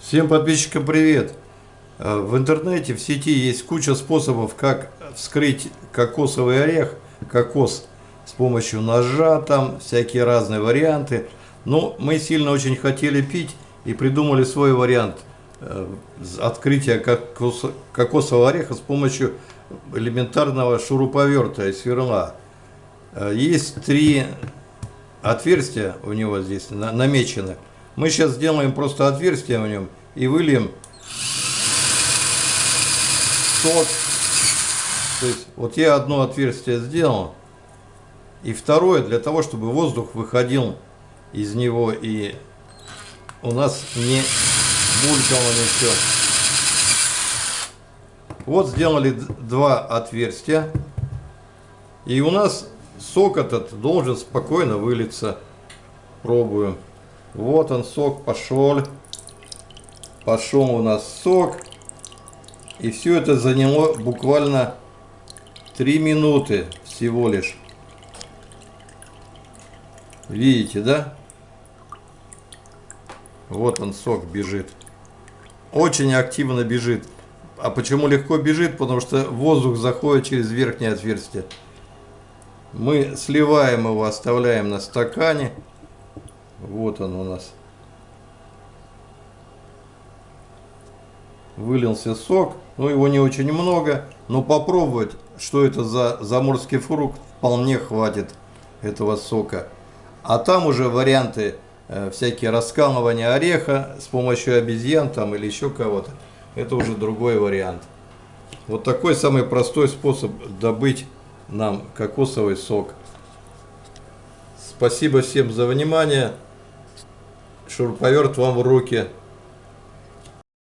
Всем подписчикам привет! Э, В интернете, в сети есть куча способов, как вскрыть кокосовый орех, кокос с помощью ножа, там всякие разные варианты. Но мы сильно очень хотели пить и придумали свой вариант э, открытия кокос- кокосового ореха с помощью элементарного шуруповерта и сверла. Э, Есть три отверстия у него здесь на- намечены. Мы сейчас сделаем просто отверстие в нем и выльем сок. То есть вот я одно отверстие сделал, и второе для того, чтобы воздух выходил из него и у нас не булькало ничего. Вот сделали два отверстия. И у нас сок этот должен спокойно вылиться. Пробуем. Вот он сок пошел. Пошел у нас сок. И все это заняло буквально 3 минуты всего лишь. Видите, да? Вот он сок бежит. Очень активно бежит. А почему легко бежит? Потому что воздух заходит через верхнее отверстие. Мы сливаем его, оставляем на стакане. Вот он у нас. Вылился сок. Ну, его не очень много. Но попробовать, что это за заморский фрукт, вполне хватит этого сока. А там уже варианты э, всякие раскалывания ореха с помощью обезьян там или еще кого-то. Это уже другой вариант. Вот такой самый простой способ добыть нам кокосовый сок. Спасибо всем за внимание. Шуруповерт вам в руки.